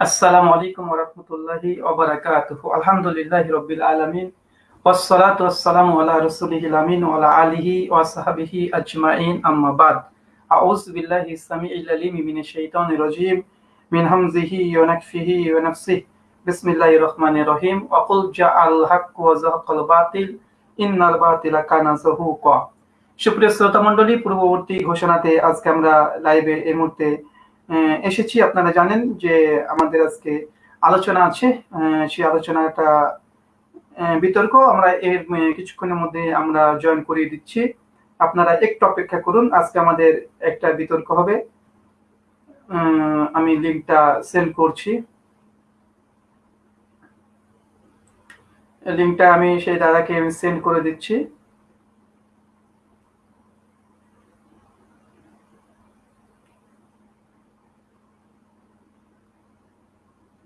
আসসালামু আলাইকুম ওয়া রাহমাতুল্লাহি ওয়া বারাকাতুহু আলহামদুলিল্লাহি রাব্বিল আলামিন والصلاة والسلام على رسوله الأمين وعلى آله وصحبه أجمعين أما بعد أعوذ بالله السميع العليم من الشيطان الرجيم من همزه ونكفه ونفسه بسم الله الرحمن الرحيم وقل جاء الحق وزهق الباطل إن الباطل كان زهوقا সুপ্রিয় শ্রোতা মণ্ডলী পূর্ববর্তী ঘোষণাতে আজকে আমরা লাইভে এই মুহূর্তে এসেছি। আপনারা জানেন যে আমাদের আজকে আলোচনা আছে। সেই আলোচনাটা বিতর্ক। আমরা এর কিছুক্ষণের মধ্যে আমরা জয়েন করিয়ে দিচ্ছি। আপনারা একটু অপেক্ষা করুন। আজকে আমাদের একটা বিতর্ক হবে। আমি লিঙ্কটা সেন্ড করছি। লিঙ্কটা আমি সেই দাদাকে সেন্ড করে দিচ্ছি।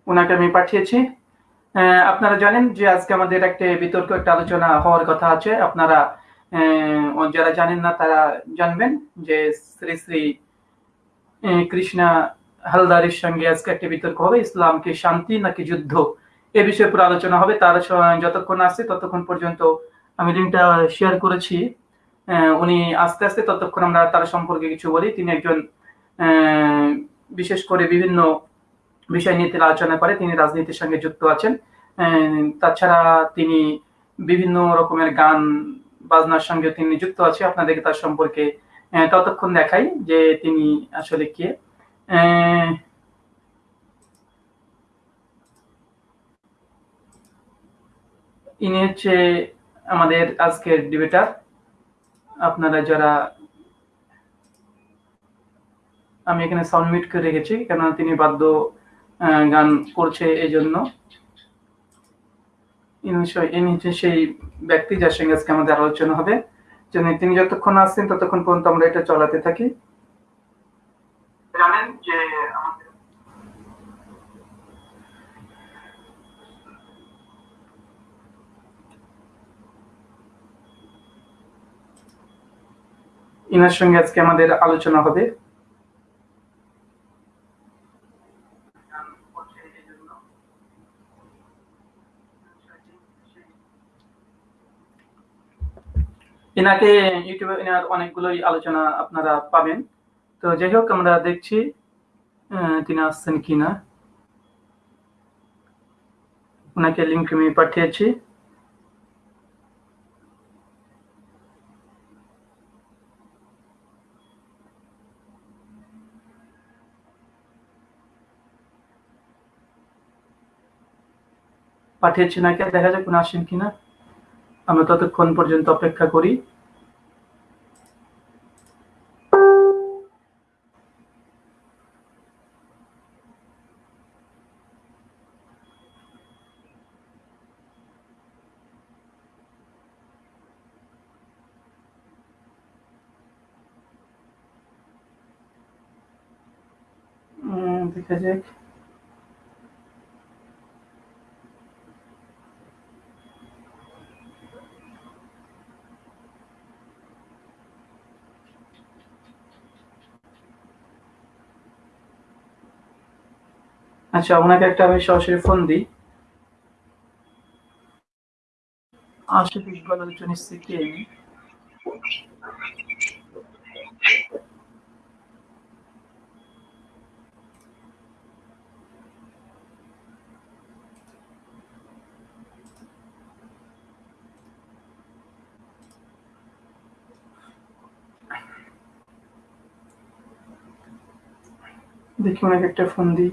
ওনাকে আমি পাঠিয়েছি। আপনারা জানেন যে আজকে আমাদের একটা বিতর্ক, একটা আলোচনা হওয়ার কথা আছে। আপনারা যারা জানেন না, তারা জানবেন যে শ্রী শ্রী কৃষ্ণা হালদারের সঙ্গে আজকে একটা বিতর্ক হবে। ইসলাম কি শান্তি নাকি যুদ্ধ? এ বিষয়ে পুরো আলোচনা হবে। তার যতক্ষণ আসছে ততক্ষণ পর্যন্ত আমি লিঙ্কটা শেয়ার করেছি। উনি আস্তে আস্তে ততক্ষণ আমরা তার সম্পর্কে কিছু বলি। তিনি একজন বিশেষ করে বিভিন্ন বিষয় নিয়ে তিনি আলোচনা করে, তিনি রাজনীতির সঙ্গে যুক্ত আছেন। তাছাড়া তিনি বিভিন্ন রকমের গান, বাজনার সঙ্গে তিনি যুক্ত আছে। আপনাদেরকে তার সম্পর্কে ততক্ষণ দেখাই যে তিনি আসলে কে। ইনি হচ্ছে আমাদের আজকের ডিবেটার। আপনারা যারা, আমি এখানে সাউন্ড মিট করে রেখেছি, কেননা তিনি বাদ্য গান করছে এই জন্য সেই ব্যক্তি যার সঙ্গে আজকে আমাদের আলোচনা হবে। তিনি যতক্ষণ আসছেন ততক্ষণ পর্যন্ত আমরা এটা চলাতে থাকি। জানেন যে ইনার সঙ্গে আজকে আমাদের আলোচনা হবে। এনাকে ইউটিউবে এনার অনেকগুলোই আলোচনা আপনারা পাবেন। তো যাই হোক আমরা দেখছি তিনি আসছেন কিনা। ওনাকে লিঙ্ক আমি পাঠিয়েছি। পাঠিয়েছি নাকি দেখা যাক উনি আসেন কিনা। আমরা ততক্ষণ পর্যন্ত অপেক্ষা করি। দেখা যাক। আচ্ছা ওনাকে একটা আমি সরাসরি ফোন দিই। স্থিতি দেখি ওনাকে একটা ফোন দিই।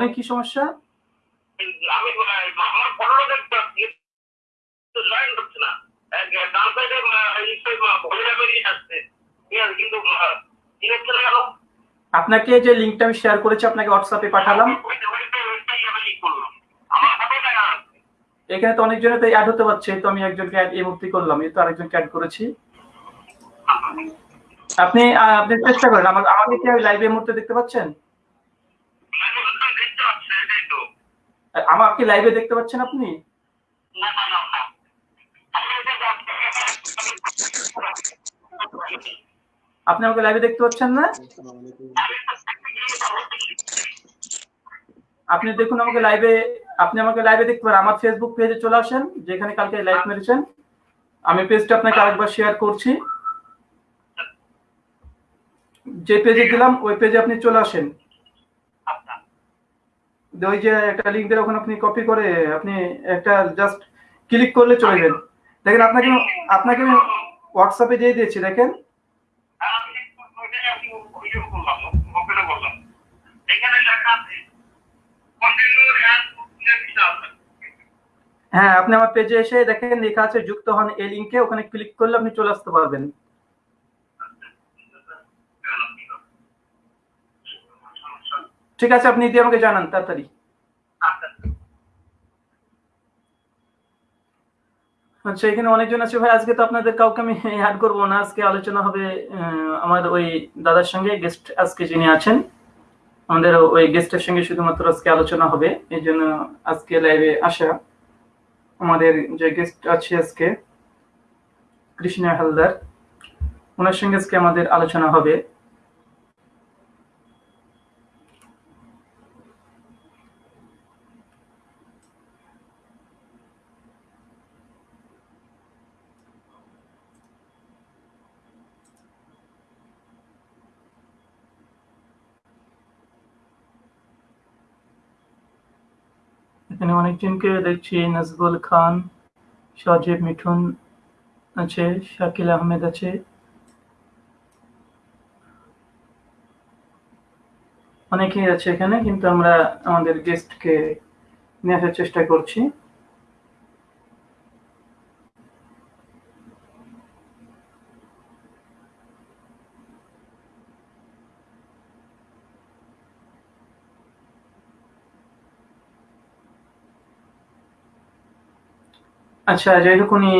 বলেন কি সমস্যা? আমি আমার পনেরো জয়েন করছে না। ডান সাইডে আসছে। কিন্তু কি হচ্ছে না কেন? আপনাকে যে লিঙ্কটা আমি শেয়ার করেছি আপনাকে হোয়াটসঅ্যাপে পাঠালাম। এখানে তো অনেকজনে তো অ্যাড হতে পারছে তো আমি একজনকে অ্যাড এই মুহূর্তে করলাম এই তো আরেকজনকে অ্যাড করেছি। আপনি আপনি চেষ্টা করেন আমার আমাকে কি লাইভে মুহূর্তে দেখতে পাচ্ছেন আমি বললাম দেখতে পাচ্ছি এটাই তো আমার কি লাইভে দেখতে পাচ্ছেন আপনি? আপনি আমাকে লাইভে দেখতে পাচ্ছেন না? আপনি দেখুন আমাকে লাইভে আপনি আমাকে লাইভে দেখতে পারেন। আমার ফেসবুক পেজে চলে আসেন, যেখানে কালকে লাইভ মেরেছেন। আমি পেজটা আপনাকে আরেকবার শেয়ার করছি। যে পেজে দিলাম ওই পেজে আপনি চলে আসেন। ওই যে একটা লিঙ্ক দিয়ে ওখানে আপনি কপি করে আপনি একটা জাস্ট ক্লিক করলে চলে যাবেন দেখেন, আপনাকে আপনাকে আমি হোয়াটসঅ্যাপে দিয়ে দিয়েছি, দেখেন। হ্যাঁ আপনি আমার পেজে এসে দেখেন, লেখা আছে, যুক্ত হন এই লিঙ্কে ওখানে ক্লিক করলে আপনি চলে আসতে পারবেন। ঠিক আছে, আপনি দিয়ে আমাকে জানান, তাড়াতাড়ি। আচ্ছা এখানে অনেকজন আছে। ভাই, আজকে তো আপনাদের কাউকে আমি অ্যাড করব না। আজকে আলোচনা হবে আমার ওই দাদার সঙ্গে গেস্ট আজকে যিনি আছেন, আমাদের ওই গেস্টের সঙ্গে শুধুমাত্র আজকে আলোচনা হবে। এই জন্য আজকে লাইভে আসা আমাদের যে গেস্ট আছে আজকে, কৃষ্ণা হালদার, ওনার সঙ্গে আজকে আমাদের আলোচনা হবে এখানে অনেকজনকে দেখছি, নাজবুল খান, সজীব মিঠুন আছে, শাকিল আহমেদ আছে। অনেকেই আছে এখানে, কিন্তু আমরা আমাদের গেস্টকে নিয়ে আসার চেষ্টা করছি। আচ্ছা উনি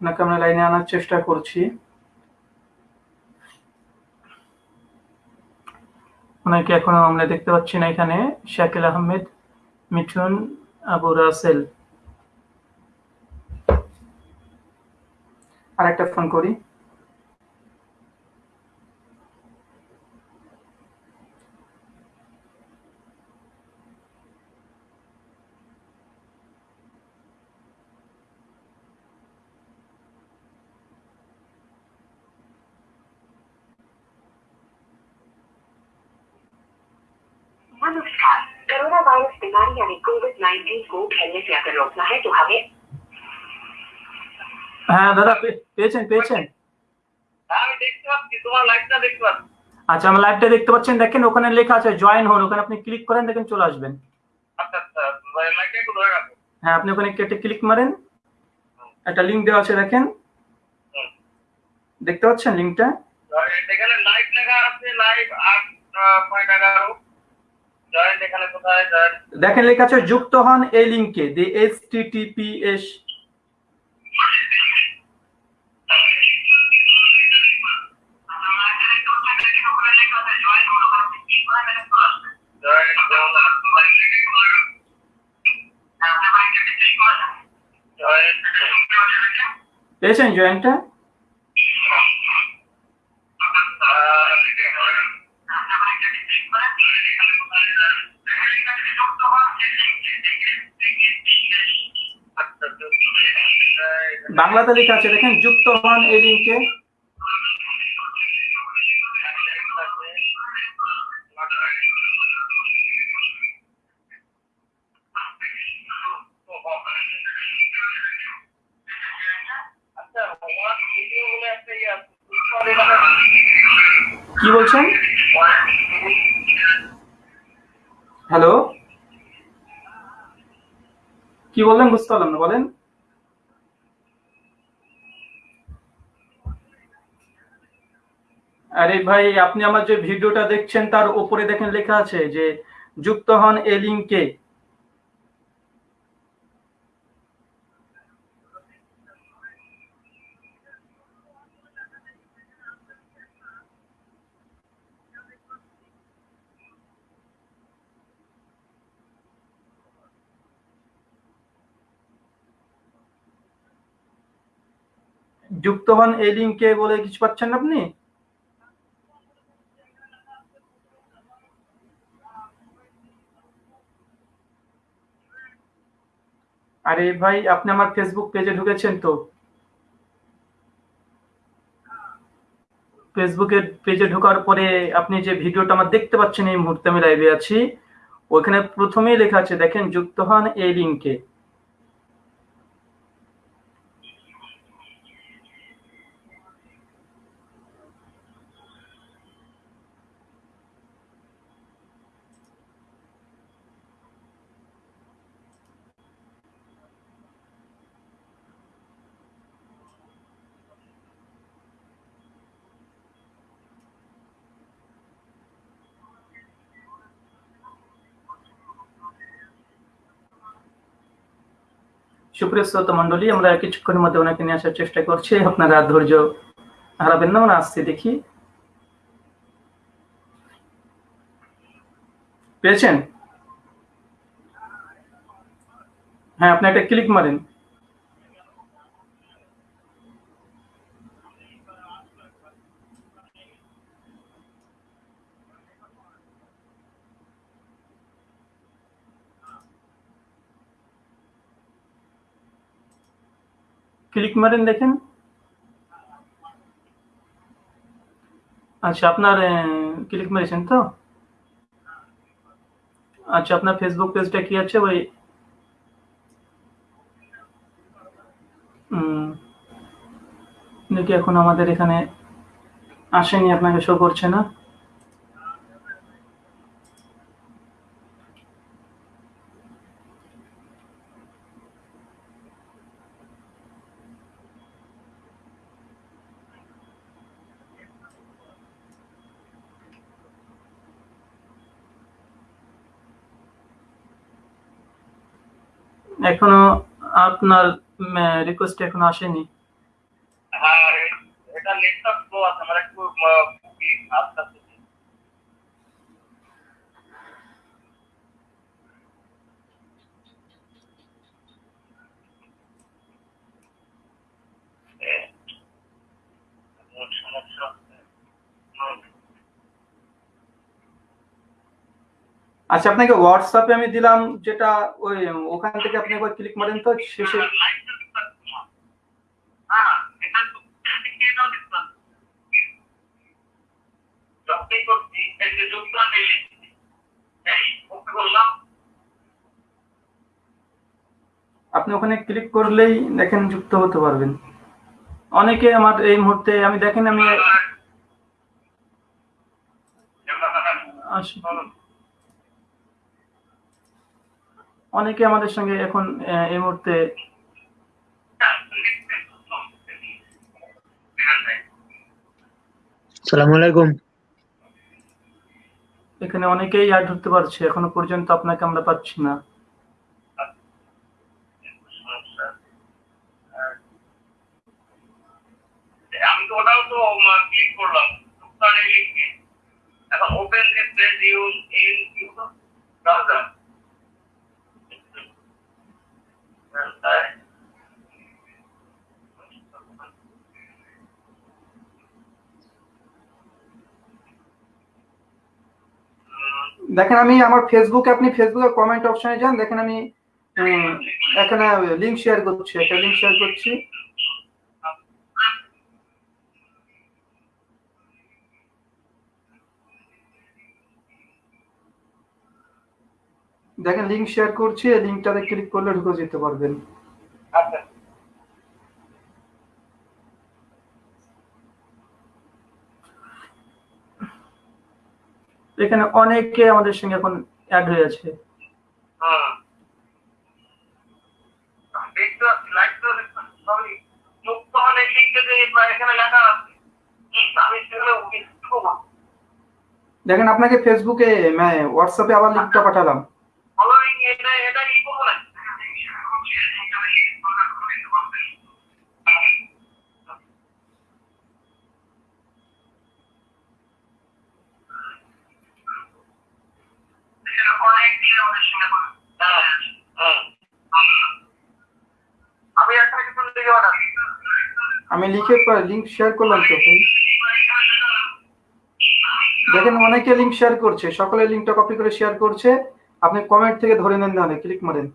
ওনাকে আমরা লাইনে আনার চেষ্টা করছি। ওনাকে এখনও আমরা দেখতে পাচ্ছি না এখানে। শাকিল আহমেদ, মিঠুন, আবু রাসেল। আরেকটা ফোন করি। হ্যাঁ দাদা পেয়েছেন পেয়েছেন। আচ্ছা আমার লাইভটা দেখতে পাচ্ছেন দেখেন ওখানে লেখা আছে জয়েন হন ওখানে আপনি ক্লিক করেন দেখেন চলে আসবেন। হ্যাঁ আপনি ওখানে কেটে ক্লিক মারেন একটা লিঙ্ক দেওয়া আছে দেখেন। দেখতে পাচ্ছেন লিঙ্কটা এখানে লাইভ লেখা আছে লাইভ আট পয়েন্ট এগারো জয়েন্ট এখানে কোথায়? জয়েন্ট দেখেন লেখা আছে যুক্ত হন এই লিঙ্কে দি এইচ টি টি এস। পেয়েছেন জয়েন্টটা? বাংলাতে লেখা আছে দেখেন যুক্ত হন এই লিঙ্কে কি বলছেন? হ্যালো? কি বললেন বুঝতে পারলাম না, বলেন। আরে ভাই, আপনি আমার যে ভিডিওটা দেখছেন, তার উপরে দেখেন লেখা আছে যে, যুক্ত হন এ লিঙ্কে যুক্ত হন এই লিঙ্কে বলে কিছু পাচ্ছেন আপনি? আরে ভাই, আপনি আমার ফেসবুক পেজে ঢুকেছেন তো। ফেসবুকের পেজে ঢোকার পরে আপনি যে ভিডিওটা আমার দেখতে পাচ্ছেন এই মুহূর্তে আমি লাইভে আছি, ওখানে প্রথমেই লেখা আছে, দেখেন, যুক্ত হন এই লিঙ্কে। সুপ্রিয় মন্ডলী আমরা কিছুক্ষণের মধ্যে ওনাকে নিয়ে আসার চেষ্টা করছি। আপনারা ধৈর্য হারাবেন না ওরা আসছি দেখি। পেয়েছেন? হ্যাঁ আপনি একটা ক্লিক মারেন। ক্লিক মারেন দেখেন। আচ্ছা আপনার ক্লিক মেরেছেন তো? আচ্ছা আপনার ফেসবুক পেজটা কি আছে? ওই দেখি এখন আমাদের এখানে আসেনি, আপনাকে শো করছে না? এখনও আপনার রিকোয়েস্ট এখনও আসেনি। হ্যাঁ এটা লেটটা স্লো আছে আমার একটু আস্তে আস্তে এ, এমন সমস্যা হচ্ছে। হুম। আচ্ছা আপনাকে হোয়াটসঅ্যাপে আমি দিলাম যেটা ওই, ওখান থেকে আপনি একবার ক্লিক মারেন তো, শেষে। আপনি ওখানে ক্লিক করলেই দেখেন যুক্ত হতে পারবেন। অনেকে আমার এই মুহূর্তে, আমি দেখেন আমি আসি অনেকে আমাদের সঙ্গে এখন আহ, এই মুহূর্তে আলাইকুম। এখানে অনেকেই অ্যাড হতে পারছে এখনও পর্যন্ত আপনাকে আমরা পাচ্ছি না। আমি তো ওটাও তো ক্লিক করলাম। এখন open this use in you browser দেখেন আমি আমার ফেসবুকে আপনি ফেসবুকের কমেন্ট অপশনে যান, দেখেন আমি এখানে লিঙ্ক শেয়ার করছি, একটা লিঙ্ক শেয়ার করছি। দেখেন লিঙ্ক শেয়ার করছি, এই লিঙ্কটাতে ক্লিক করলে ঢুকে যেতে পারবেন আচ্ছা এখানে অনেকে আমাদের সঙ্গে এখন অ্যাড হয়ে আমি সেখানে দেখেন আপনাকে ফেসবুকে হোয়াটসঅ্যাপে আবার লিঙ্কটা পাঠালাম। এটা এটা ই করব না আমি লিখে লিঙ্ক শেয়ার করলাম তো দেখেন অনেকে লিঙ্ক শেয়ার করছে, সকলে লিঙ্কটা কপি করে শেয়ার করছে। আপনি কমেন্ট থেকে ধরে নেন তাহলে ক্লিক মারেন।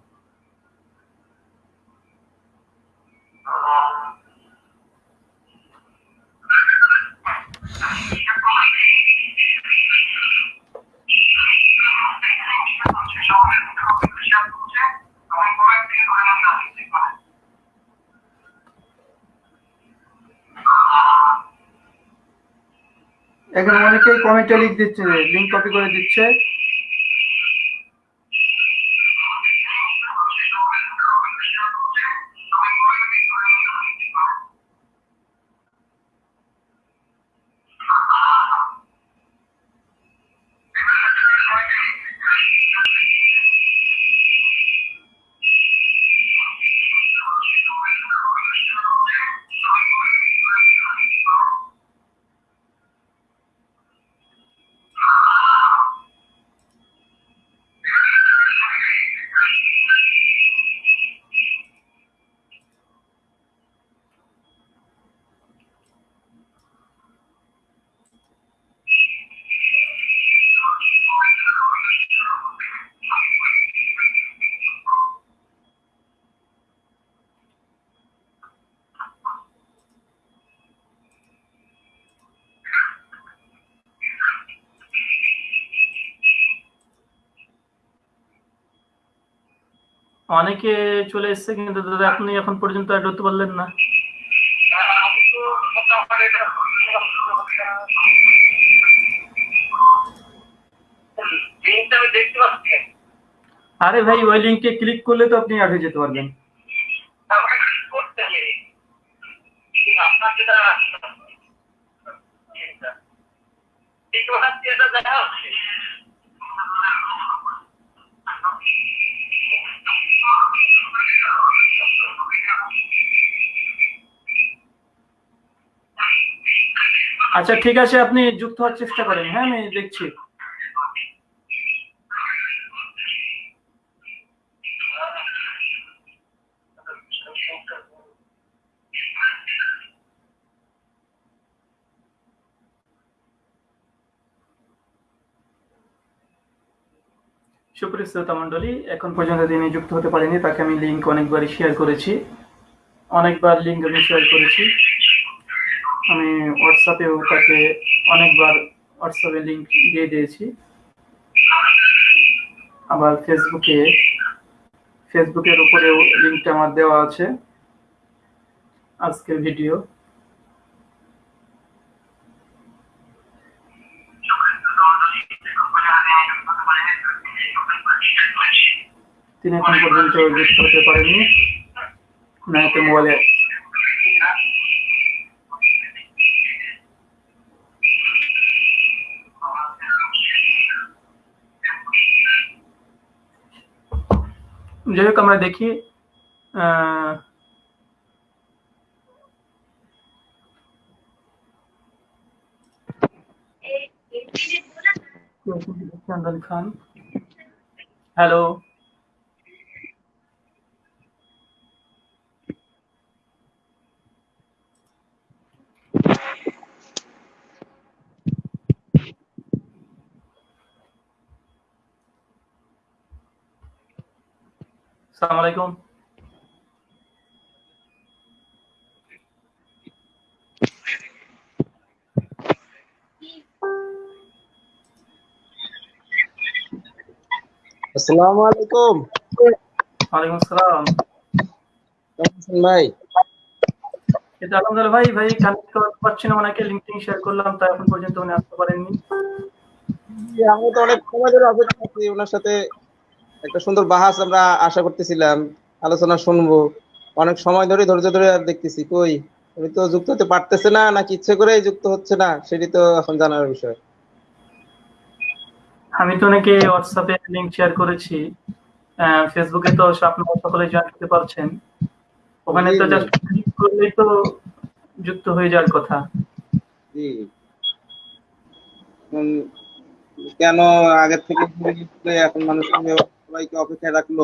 এখানে অনেকেই কমেন্টে লিখ দিচ্ছে লিঙ্ক কপি করে দিচ্ছে। অনেকে চলে এসছে কিন্তু দাদা আপনি এখন পর্যন্ত আর হতে পারলেন না। আরে ভাই ওই লিঙ্কে ক্লিক করলে তো আপনি আগে যেতে পারবেন তারপরে কি করতে হবে আপনার যেটা ঠিক আছে এটা দেখা হচ্ছে আচ্ছা ঠিক আছে, আপনি যুক্ত হওয়ার চেষ্টা করেন। হ্যাঁ আমি দেখছি। সুপ্রিয় শ্রোতা মণ্ডলী, এখন পর্যন্ত তিনি যুক্ত হতে পারেনি তাকে আমি লিঙ্ক অনেকবারই শেয়ার করেছি। অনেকবার লিঙ্ক আমি শেয়ার করেছি। হোয়াটসঅ্যাপেও তাকে অনেকবার হোয়াটসঅ্যাপে লিঙ্ক দিয়ে দিয়েছি। আবার ফেসবুকে ফেসবুকের উপরেও লিঙ্কটা আমার দেওয়া আছে আজকের ভিডিও তিনি এখন পর্যন্ত যুক্ত হতে পারেননি। নায়কে মোবাইলে যাই হোক আমরা দেখি আহ, চন্দন খান সালাম আলাইকুম। আসসালামু আলাইকুম। ওয়ালাইকুম আসসালাম। কেমন ভাই? কিন্তু আলহামদুলিল্লাহ ভাই ভাই কানেক্ট করতে পারছি না ওনাকে লিঙ্কটিং শেয়ার করলাম তা এখন পর্যন্ত উনি আসতে পারেননি। আমি তো অনেক সময় ধরে অপেক্ষা করছি ওনার সাথে একটা সুন্দর বাহাস আমরা আশা করতেছিলাম আলোচনা শুনব। অনেক সময় ধরে ধৈর্য ধরে আর দেখতেছি কই উনি তো যুক্ত হতে পারতেছে না নাকি ইচ্ছে করেই যুক্ত হচ্ছে না সেটি তো এখন জানার বিষয়। আমি তো নাকি হোয়াটসঅ্যাপে লিংক শেয়ার করেছি ফেসবুকে তো আপনারা সকলে জয়েন করতে পারছেন। ওখানে তো। জাস্ট ক্লিক করলেই তো যুক্ত হয়ে যাওয়ার কথা। জি। কেন আগের থেকে এখন মানুষ সবাইকে অপেক্ষায় রাখল।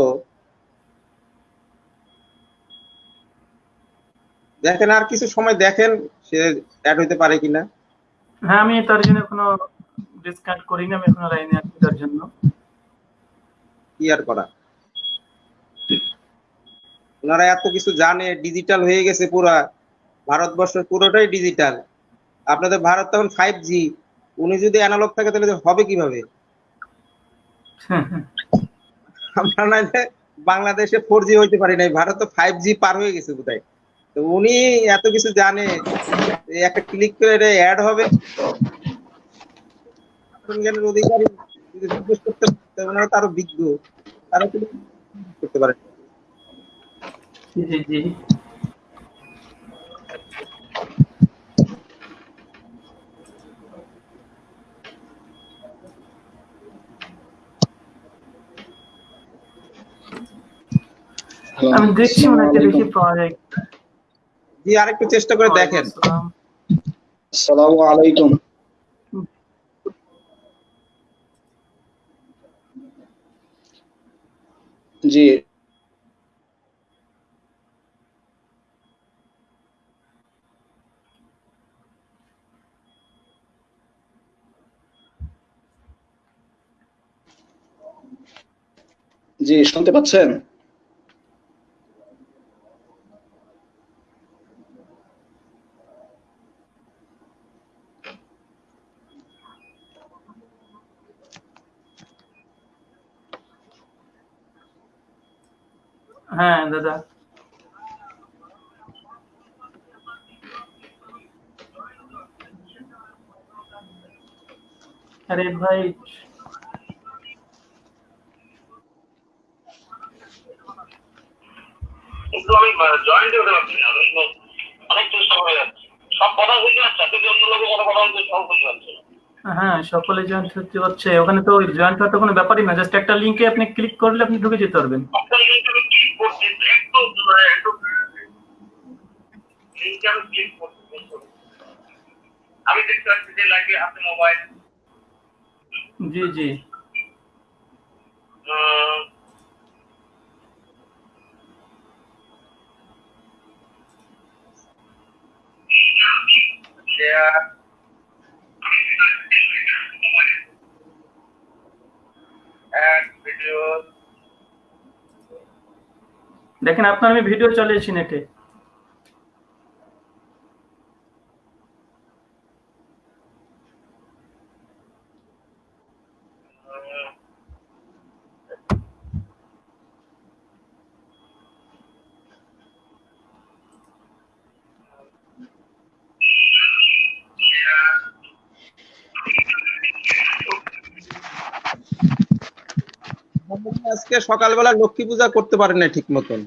দেখেন আর কিছু সময় দেখেন সে অ্যাড হইতে পারে কিনা। হ্যাঁ আমি তার জন্য কোনো ডিসকাউন্ট করিনি আমি এখনও লাইনে আছি তার জন্য। কি আর করা? ওনারা এত কিছু জানে ডিজিটাল হয়ে গেছে পুরা। ভারতবর্ষের পুরোটাই ডিজিটাল আপনাদের ভারত তখন ফাইভ জি উনি যদি অ্যানালগ থাকে তাহলে হবে কীভাবে? আমরা না বাংলাদেশে ফোর জি হইতে পারি নাই, ভারত তো ফাইভ জি পার হয়ে গেছে বোধহয়। তো উনি এত কিছু জানে একটা ক্লিক করে এটা অ্যাড হবে। জ্ঞানের অধিকারী করতে পারে জি জি। আমি দেখছি ওনাকে দেখি পাওয়া যায় জি আরেকটু চেষ্টা করে দেখেন। আসসালাম। আসসালামু আলাইকুম। জি। জি শুনতে পাচ্ছেন? হ্যাঁ দাদা। আরে ভাই কিন্তু আমি জয়েন্ট হতে পারছি না অনেক চেষ্টা করে যাচ্ছি। সব কথা বুঝতে পারছি কিন্তু অন্য লোকের কথা কথা বলতে সব বুঝতে পারছি হ্যাঁ সকলে জয়েন্ট হতে হচ্ছে। ওখানে তো জয়েন্ট হওয়ার তো কোনো ব্যাপারই না জাস্ট একটা লিঙ্কে আপনি ক্লিক করলে আপনি ঢুকে যেতে পারবেন আপনার লিঙ্কে আমি ক্লিক করছি একটু মানে একটু আমি ক্লিক করছি আমি দেখতে পাচ্ছি যে লাগে হাতে মোবাইল জি জি। ভিডিও দেখেন আপনার আমি ভিডিও চালিয়েছি নেটে সকালবেলা লক্ষ্মী পূজা করতে পারে না ঠিক মতন।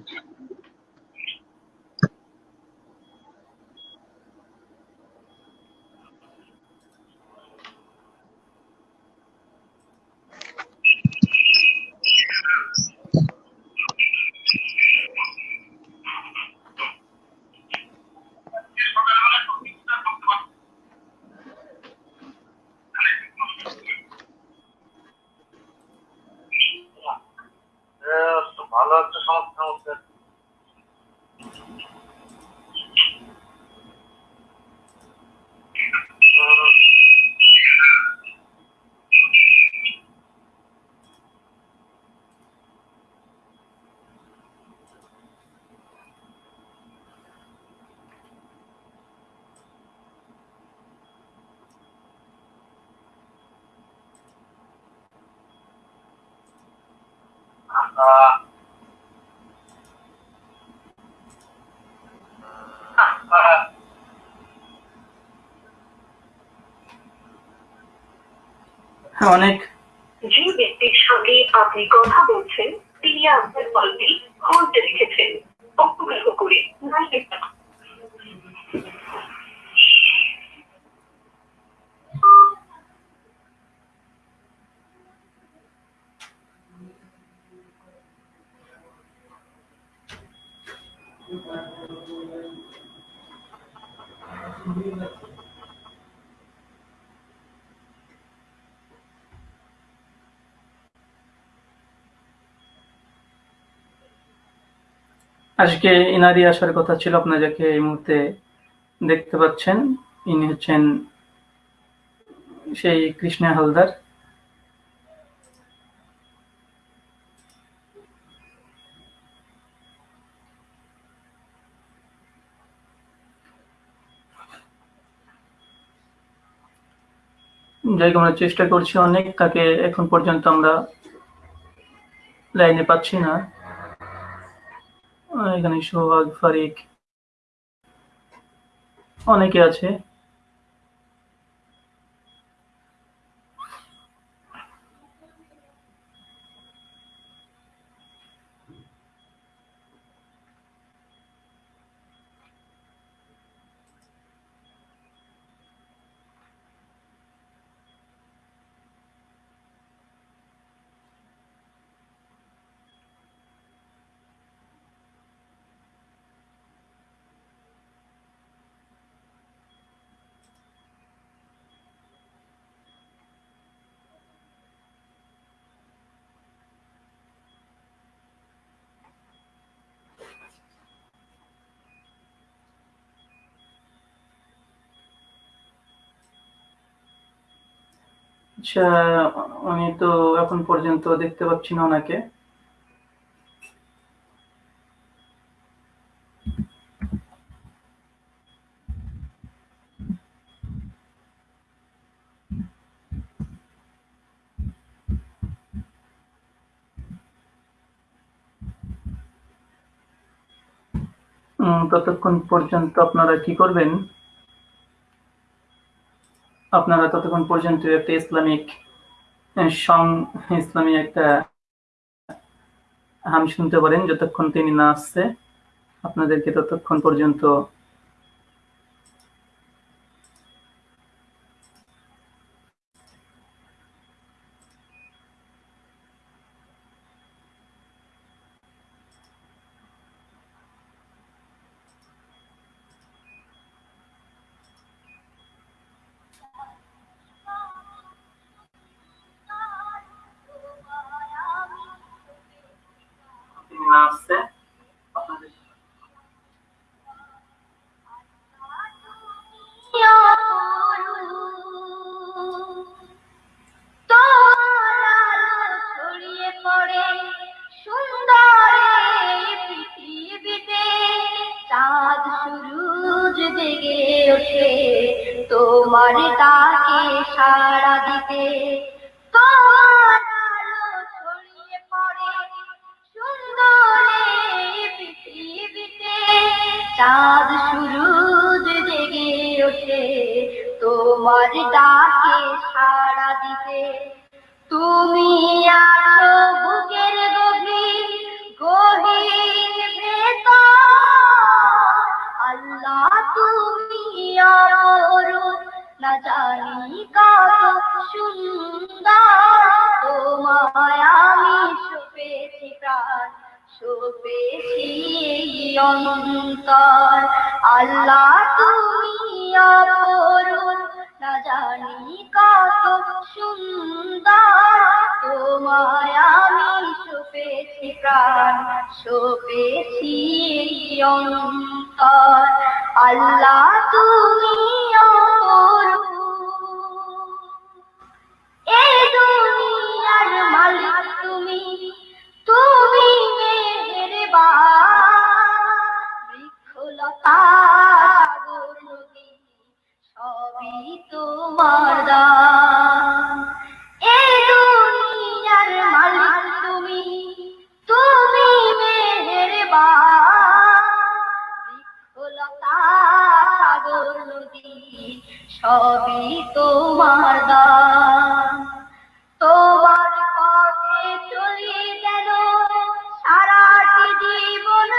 ভালো একটা সমস্যা হচ্ছে। আহ আহ হ্যাঁ অনেক। যে ব্যক্তির সঙ্গে আপনি কথা বলছেন, তিনি আপনার কলটি হোল্ডে রেখেছেন অনুগ্রহ করে। লাইনে থাকুন। আজকে ইনারি আসার কথা ছিল আপনারা যাকে এই মুহূর্তে দেখতে পাচ্ছেন, ইনি হচ্ছেন সেই কৃষ্ণা হালদার। যাই আমরা চেষ্টা করছি অনেক, তাকে এখন পর্যন্ত আমরা লাইনে পাচ্ছি না। এখানে সোহাগ ফারিক অনেকে আছে। আচ্ছা আমি তো এখন পর্যন্ত দেখতে পাচ্ছি না ওনাকে। ততক্ষণ পর্যন্ত আপনারা কি করবেন? আপনারা ততক্ষণ পর্যন্ত একটা ইসলামিক সং, ইসলামী একটা হাম শুনতে পারেন, যতক্ষণ তিনি না আসছে, আপনাদেরকে ততক্ষণ পর্যন্ত চাঁদ সুরুজ জেগে ওঠে, তোমার ডাকে সাড়া দিতে। তুমি আছো বুকের গভীর গহীন ভেতর। আল্লাহ, তুমি অপরূপ না জানি কত সুন্দর। অন্তর আল্লাহ তোমার তোমার পথে চলি যেন জীবন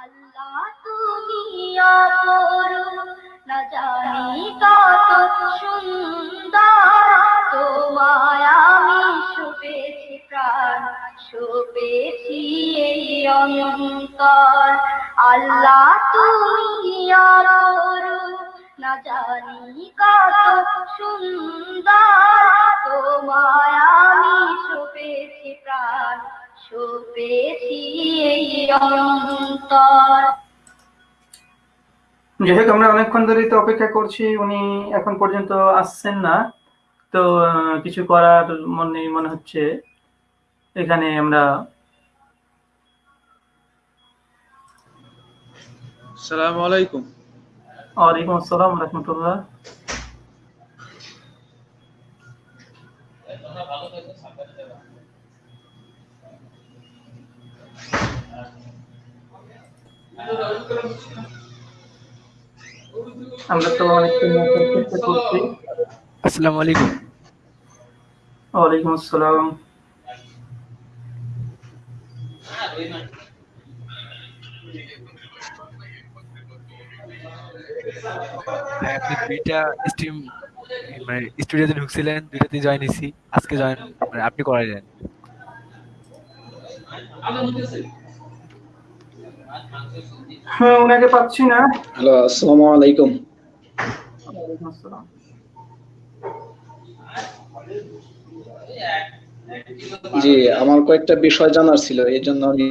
আল্লাহ তুমি না জানি কত সুন্দর। তোমায় আমি সুপেছি প্রাণ, সপেছি এই অন্তর। আল্লাহ জানি কত সুন্দর। তোমায় আমি সপেছি প্রাণ সপেছি এই অন্তর। যাই হোক আমরা অনেকক্ষণ ধরেই তো অপেক্ষা করছি উনি এখন পর্যন্ত আসছেন না। তো কিছু করার মনে মনে হচ্ছে এখানে আমরা সালাম আলাইকুম। ওয়ালাইকুম আসসালাম রহমতুল্লাহ। আমরা তো অনেকক্ষণ চেষ্টা করছি। আসসালামু আলাইকুম। ওয়ালাইকুম আসসালাম। ভাই আপনি দুইটা স্ট্রিম মানে স্টুডিওতে ঢুকছিলেন দুইটাতে জয়েন হয়েছি আজকে জয়েন মানে আপনি হ্যাঁ ওনাকে পাচ্ছি না। হ্যালো আসসালামু আলাইকুম। ওয়ালাইকুম আসসালাম জি আমার কয়েকটা বিষয় জানার ছিল এই জন্য আমি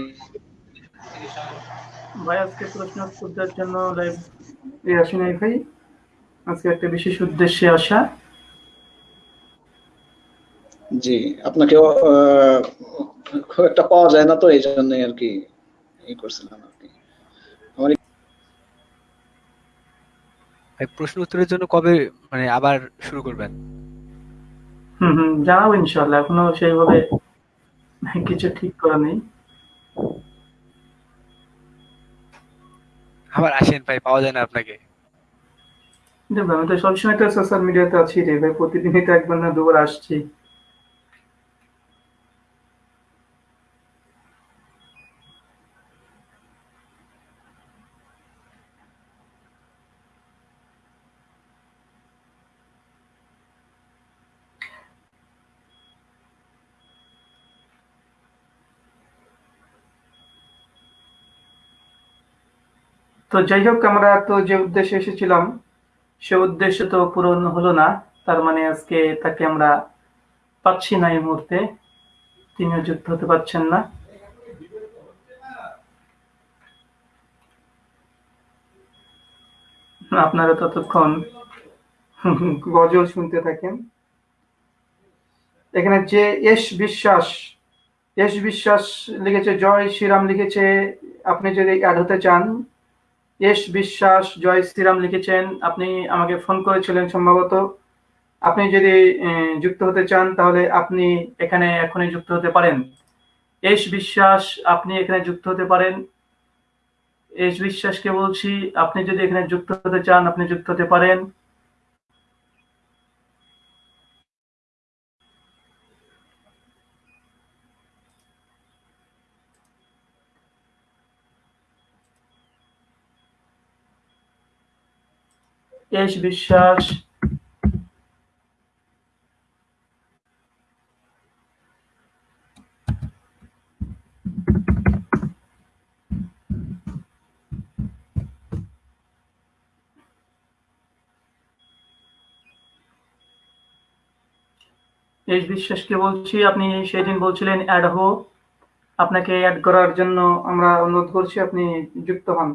ভাই আজকে প্রশ্ন উত্তরের জন্য লাইভ এ আসি নাই ভাই। আজকে একটা বিশেষ উদ্দেশ্যে আসা। জি আপনাকে আহ, খুব একটা পাওয়া যায় না তো এই জন্যই আর কি ই করছিলাম আর কি। আমার ভাই প্রশ্ন উত্তরের জন্য কবে মানে আবার শুরু করবেন? হুম হুম জানাব ইনশাল্লাহ এখনও সেইভাবে কিছু ঠিক করা নেই। আবার আসেন ভাই, পাওয়া যায় না আপনাকে। আমি তো সবসময় তো সোশ্যাল মিডিয়াতে আছি রে ভাই, প্রতিদিনই তো একবার না দুবার আসছি। তো যাই হোক, আমরা তো যে উদ্দেশ্যে এসেছিলাম, সে উদ্দেশ্য তো পূরণ হলো না। তার মানে আজকে তাকে আমরা পাচ্ছি না এই মুহূর্তে। তিনিও যুক্ত হতে পারছেন না। আপনারা ততক্ষণ গজল শুনতে থাকেন। এখানে যে এস বিশ্বাস এস বিশ্বাস লিখেছে, জয় শ্রীরাম লিখেছে, আপনি যদি অ্যাড হতে চান এস বিশ্বাস, জয় শ্রীরাম লিখেছেন। আপনি আমাকে ফোন করেছিলেন সম্ভবত। আপনি যদি যুক্ত হতে চান, তাহলে আপনি এখানে এখনই যুক্ত হতে পারেন। এস বিশ্বাস, আপনি এখানে যুক্ত হতে পারেন। এস বিশ্বাসকে বলছি, আপনি যদি এখানে যুক্ত হতে চান, আপনি যুক্ত হতে পারেন। এস বিশ্বাস এস বিশ্বাসকে বলছি? আপনি সেদিন বলছিলেন অ্যাড হো আপনাকে অ্যাড করার জন্য আমরা অনুরোধ করছি, আপনি যুক্ত হন।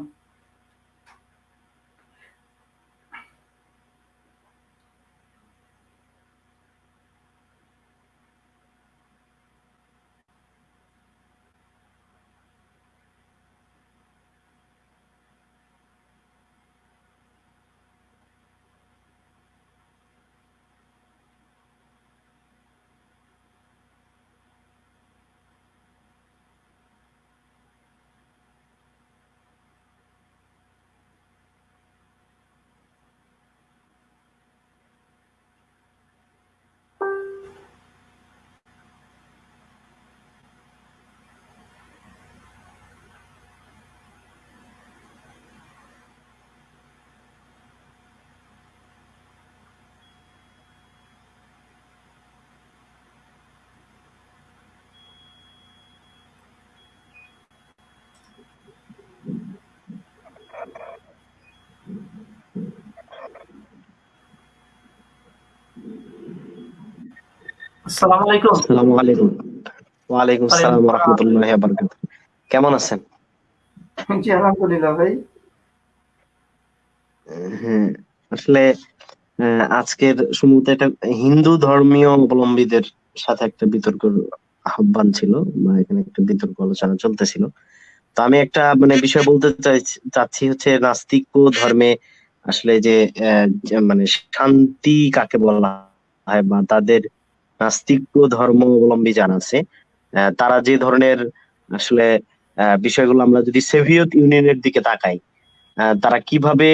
আসসালামু আলাইকুম। আসসালামু আলাইকুম। ওয়ালাইকুম আসসালাম ওয়া রাহমাতুল্লাহি ওয়া বারাকাতুহু। কেমন আছেন? জি আলহামদুলিল্লাহ ভাই। হ্যাঁ আসলে আজকের সম্ভবত এটা হিন্দু ধর্মীয় অবলম্বীদের সাথে একটা বিতর্ক আহ্বান ছিল বা এখানে একটা বিতর্ক আলোচনা চলতেছিল। তো আমি একটা মানে বিষয় বলতে চাচ্ছি হচ্ছে নাস্তিক ধর্মে আসলে যে আহ, যে মানে শান্তি কাকে বলা হয় বা তাদের নাস্তিক ধর্ম অবলম্বী যারা আছে তারা যে ধরনের আসলে বিষয়গুলো আমরা যদি সোভিয়েত ইউনিয়নের দিকে তাকাই তারা কীভাবে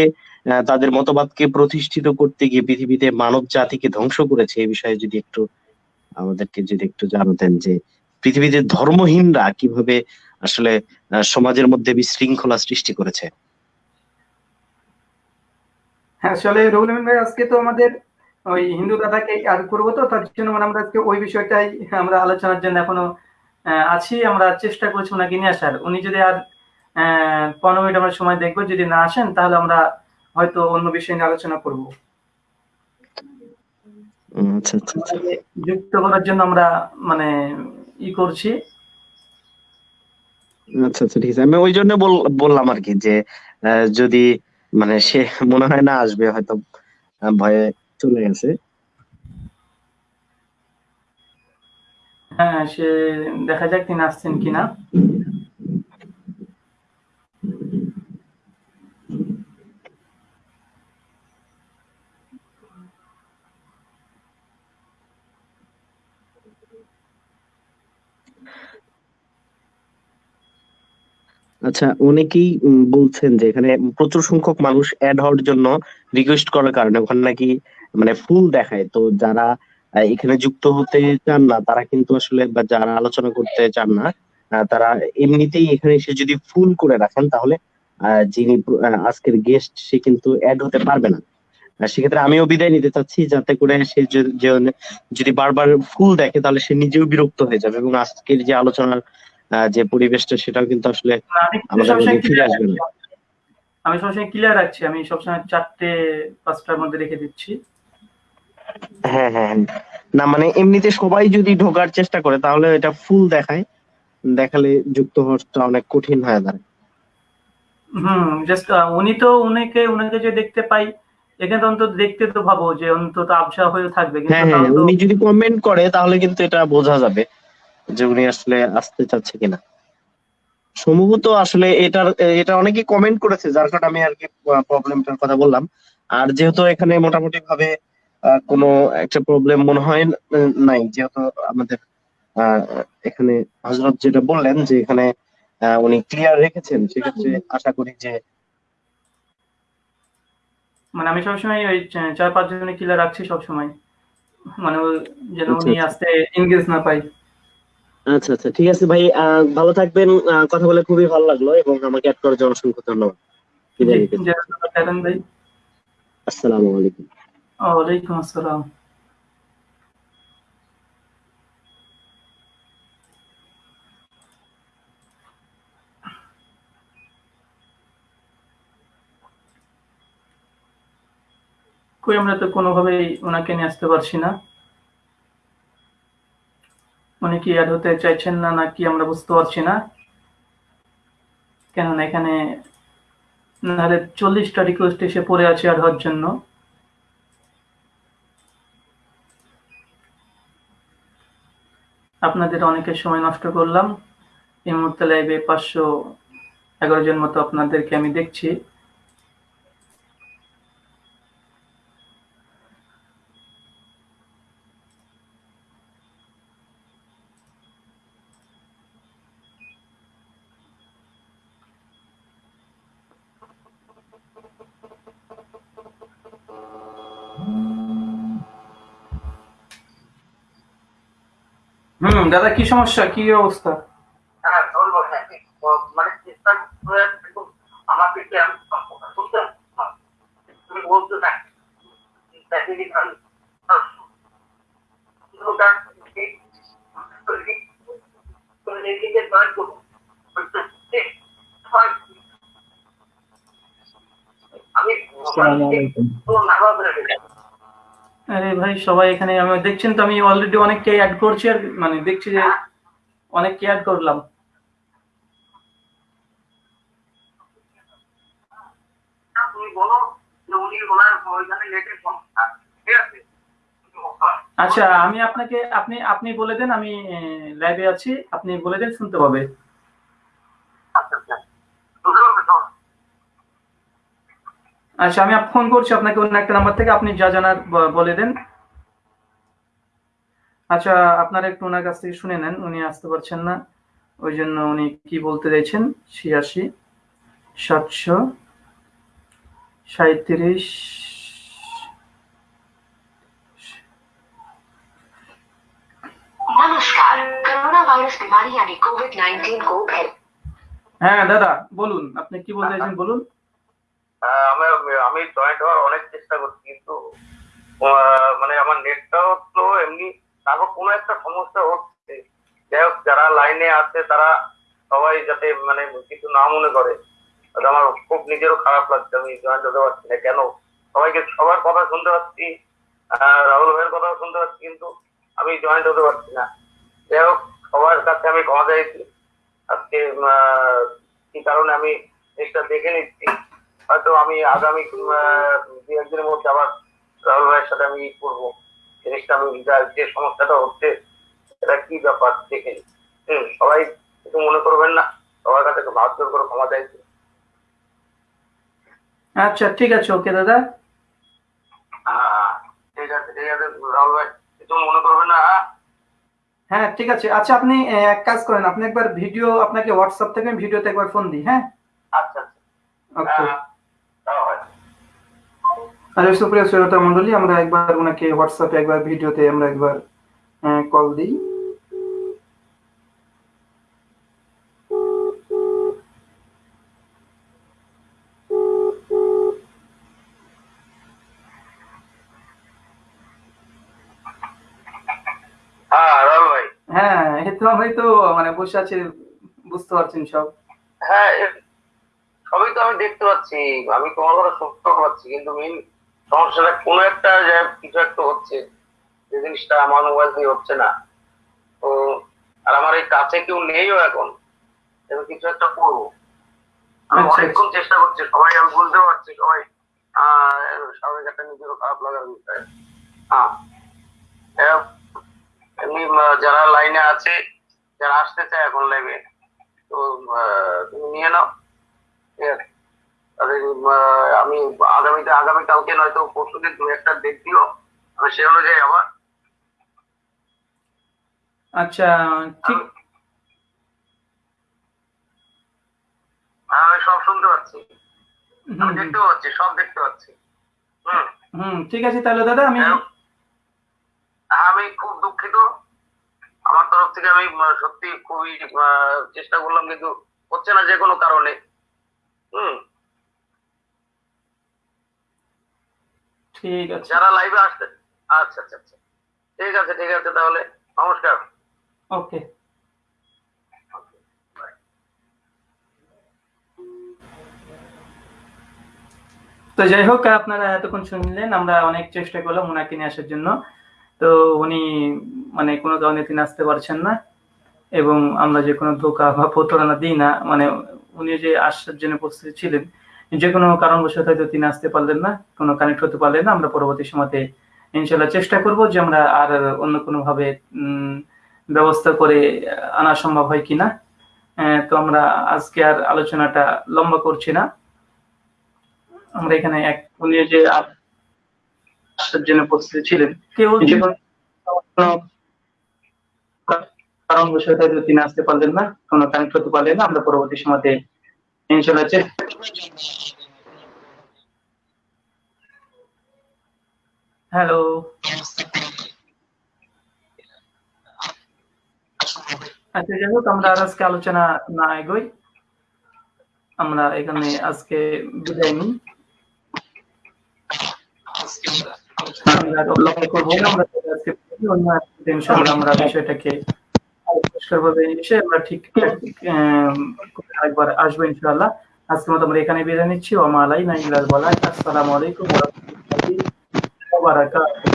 তাদের মতবাদকে প্রতিষ্ঠিত করতে গিয়ে পৃথিবীতে মানব জাতিকে ধ্বংস করেছে এই বিষয়ে যদি একটু আমাদেরকে যদি একটু জানাতেন যে পৃথিবীতে ধর্মহীনরা কীভাবে আসলে সমাজের মধ্যে বিশৃঙ্খলা সৃষ্টি করেছে। হ্যাঁ আসলে রুহুল ভাই, আজকে তো আমাদের ওই হিন্দু দাদাকে আর করব তো তার জন্য মানে আমরা আজকে ওই বিষয়টাই আমরা আলোচনার জন্য এখনও আছি। আমরা চেষ্টা করছি ওনাকে নিয়ে আসার। উনি যদি আর পনেরো মিনিট আমরা সময় দেখব যদি না আসেন তাহলে আমরা হয়তো অন্য বিষয় নিয়ে আলোচনা করব। আচ্ছা আচ্ছা আচ্ছা। যুক্ত করার জন্য আমরা মানে ই করছি। আচ্ছা আচ্ছা ঠিক আছে। আমি ওই জন্য বল- বললাম আর কি যে আহ, যদি মানে সে মনে হয় না আসবে হয়তো ভয়ে চলে গেছে। হ্যাঁ সে দেখা যাক তিনি আসছেন কিনা। আচ্ছা অনেকেই বলছেন যে এখানে প্রচুর সংখ্যক মানুষ অ্যাড হওয়ার জন্য রিকোয়েস্ট করার কারণে ওখানে নাকি মানে ফুল দেখায়। তো যারা এখানে যুক্ত হতে চান না তারা কিন্তু আসলে বা যারা আলোচনা করতে চান না তারা এমনিতেই এখানে এসে যদি ফুল করে রাখেন তাহলে যিনি আজকের গেস্ট সে কিন্তু অ্যাড হতে পারবে না। সেক্ষেত্রে আমিও বিদায় নিতে চাচ্ছি যাতে করে সে যদি বারবার ফুল দেখে তাহলে সে নিজেও বিরক্ত হয়ে যাবে এবং আজকের যে আলোচনার যে পরিবেশটা সেটাও কিন্তু আসলে আমাদের মধ্যে ফিরে আসবে না। আমি সবসময় ক্লিয়ার রাখছি আমি সবসময় চারটে পাঁচটার মধ্যে রেখে দিচ্ছি। হ্যাঁ হ্যাঁ হ্যাঁ। না মানে এমনিতে সবাই যদি ঢোকার চেষ্টা করে তাহলে এটা ফুল দেখায়। দেখালে যুক্ত হওয়াটা অনেক কঠিন হয়ে দাঁড়ায়। হুম জাস্ট উনি তো উনাকে উনাকে যে দেখতে পাই এখানে তো অন্তত দেখতে তো ভাবো যে অন্তত আবসা হয়ে থাকবে। কিন্তু হ্যাঁ হ্যাঁ উনি যদি কমেন্ট করে তাহলে কিন্তু এটা বোঝা যাবে যে উনি আসলে আসতে চাচ্ছে কিনা। সম্ভবত আসলে এটার এটা অনেকে কমেন্ট করেছে যার কারণে আমি আর কি প্রবলেমটার কথা বললাম। আর যেহেতু এখানে মোটামুটি ভাবে কোনো একটা প্রবলেম মনে হয় নাই। যেহেতু আমাদের আহ, এখানে হজরত যেটা বললেন যে এখানে আহ, উনি ক্লিয়ার রেখেছেন সেক্ষেত্রে আশা করি যে মানে আমি সবসময় ওই চার পাঁচ জনে কিলার রাখছি সবসময়। মানে যেন আচ্ছা, উনি আচ্ছা। আসতে এনগেজ না পাই আচ্ছা আচ্ছা ঠিক আছে ভাই ভালো থাকবেন কথা বলে খুবই ভালো লাগল এবং আমাকে অ্যাড করার জন্য অসংখ্য ধন্যবাদ আসসালামু আলাইকুম। ওয়ালাইকুম আসসালাম। কই, আমরা তো কোনোভাবেই ওনাকে নিয়ে আসতে পারছি না। উনি কি অ্যাড হতে চাইছেন না, নাকি আমরা বুঝতে পারছি না। কেননা এখানে নাহলে চল্লিশটা রিকোয়েস্ট এসে পড়ে আছে অ্যাড হওয়ার জন্য। আপনাদের অনেকের সময় নষ্ট করলাম। এই মুহূর্তে লাইভে পাঁচশো এগারো জন মতো আপনাদেরকে আমি দেখছি। হুম দাদা কি সমস্যা? কি অবস্থা? হ্যাঁ ধরবো হ্যাঁ মানে চেষ্টা আমাকে কি আমি তুমি বলছো না আমি আমি আসসালামু আলাইকুম তো নার্ভাস হয়ে গেছি আরে ভাই সবাই এখানে আমি দেখছেন তো আমি অলরেডি অনেককে অ্যাড করছি আর মানে দেখছি যে অনেককে অ্যাড করলাম। আচ্ছা আমি আপনাকে আপনি আপনি বলে দেন আমি লাইভে আছি আপনি বলে দেন শুনতে পাবে আচ্ছা আচ্ছা বুঝতে পারবে তো? আচ্ছা আমি ফোন করছি আপনাকে অন্য একটা নাম্বার থেকে আপনি যা জানার বলে দেন। আচ্ছা আপনারা একটু ওনার কাছ থেকে শুনে নেন উনি আসতে পারছেন না। ওই জন্য উনি কি বলতে চাইছেন? ছিয়াশি সাতশো সাঁত্রিশ কোভিড হ্যাঁ দাদা বলুন আপনি কি বলতে চাইছেন বলুন। আমি জয়েন্ট হওয়ার অনেক চেষ্টা করছি, কিন্তু মানে আমার নেটটাও স্লো এমনি, তারপর কোনো একটা সমস্যা হচ্ছে। যাই হোক, যারা লাইনে আছে, তারা সবাই যাতে মানে কিছু না মনে করে। আমার খুব নিজেরও খারাপ লাগছে, আমি জয়েন্ট হতে পারছি না। কেন? সবাইকে, সবার কথা শুনতে পাচ্ছি রাহুল ভাইয়ের কথাও শুনতে পাচ্ছি, কিন্তু আমি জয়েন্ট হতে পারছি না। যাই হোক, সবার কাছে আমি ক্ষমা চাইছি। আজকে কি কারণে আমি জিনিসটা দেখে নিচ্ছি। হয়তো আমি আগামী দু একদিনের মধ্যে আবার রাহুল ভাইয়ের সাথে আমি করব। জিনিসটা আমি যে সমস্যাটা হচ্ছে সেটা কি ব্যাপার দেখে। হুম সবাই কিছু মনে করবেন না সবার কাছে ভাব জোর করে ক্ষমা চাইছি আচ্ছা ঠিক আছে ওকে দাদা। হ্যাঁ ঠিক আছে ঠিক আছে রাহুল ভাই কিছু মনে করবেন না হ্যাঁ? হ্যাঁ ঠিক আছে। আচ্ছা আপনি এক কাজ করেন আপনি একবার ভিডিও আপনাকে হোয়াটসঅ্যাপ থেকে ভিডিওতে একবার ফোন দিই হ্যাঁ? আচ্ছা আচ্ছা। ওকে হ্যাঁ হয়। আরে সুপ্রিয় শ্রোতা মন্ডলী আমরা একবার ওনাকে হোয়াটসঅ্যাপে একবার ভিডিওতে আমরা একবার কল দিই। হ্যাঁ ভাই। হ্যাঁ তো আমি তো মানে বসে আছি বুঝতে পারছেন সব। হ্যাঁ সবই তো আমি দেখতে পাচ্ছি। আমি তোমার কথা শুনতে পাচ্ছি কিন্তু মেন সমস্যাটা কোনো একটা যে কিছু একটা হচ্ছে যে জিনিসটা আমার মোবাইল দিয়ে হচ্ছে না। তো আর আমার এই কাছে কেউ নেইও এখন। আমি কিছু একটা করব। আমি আচ্ছা, অনেকক্ষণ চেষ্টা করছি সবাই আমি বুঝতে পারছি সবাই স্বাভাবিক একটা নিজেরও খারাপ লাগার বিষয়। হ্যাঁ। এমনি যারা লাইনে আছে যারা আসতে চায় এখন লাইভে তো তুমি নিয়ে নাও। ঠিক আছে। আমি আগামীতে আগামী কালকে নয়তো পরশু দিন তুমি একটা ডেট দিও আমি সে অনুযায়ী আবার আচ্ছা ঠিক হ্যাঁ, আমি সব শুনতে পাচ্ছি। আমি দেখতে পাচ্ছি সব দেখতে পাচ্ছি। হুম। হুম ঠিক আছে তাহলে দাদা আমি হ্যাঁ, আমি খুব দুঃখিত। আমার তরফ থেকে আমি সত্যি খুবই চেষ্টা করলাম কিন্তু হচ্ছে না যে কোনো কারণে। হুম। ঠিক আছে। যারা লাইভে আসতে আচ্ছা আচ্ছা আচ্ছা। ঠিক আছে ঠিক আছে তাহলে নমস্কার। ওকে। তো যাই হোক আপনারা এতক্ষণ শুনলেন আমরা অনেক চেষ্টা করলাম ওনাকে নিয়ে আসার জন্য। তো উনি মানে কোনো ধরনের তিনি আসতে পারছেন না এবং আমরা যে কোনো ধোকা বা প্রতারণা দিই না মানে উনি যে আসার জন্য প্রস্তুত ছিলেন যে কোনো কারণবশত হয়তো তিনি আসতে পারলেন না কোনো কানেক্ট হতে পারলেন না আমরা পরবর্তী সময়তে ইনশাল্লাহ চেষ্টা করব যে আমরা আর অন্য কোনোভাবে ব্যবস্থা করে আনা সম্ভব হয় কিনা। তো আমরা আজকে আর আলোচনাটা লম্বা করছি না। আমরা এখানে এক উনি যে আসার জন্য প্রস্তুত ছিলেন। কেউ কারণবশত হয়তো তিনি আসতে পারলেন না কোনো কানেক্ট হতে পারলেন না আমরা পরবর্তী সময়তে ইনশাল্লাহ চেষ্টা হ্যালো আচ্ছা যাই হোক আমরা আজকে আলোচনা না এগোই। আমরা এখানে আজকে বিদায় নিই। আমরা লক্ষ্য করব আমরা আজকে অন্য আমরা বিষয়টাকে পরিষ্কারভাবে এসে আমরা ঠিক একবার আসব ইনশাআল্লাহ। আজকে মতো আমরা এখানে বিদায় নিচ্ছি। ওমা আলাই নাইলাল বলাই আসসালামু আলাইকুম ওয়া রাহমাতুল্লাহি ওয়া বারাকাতুহু।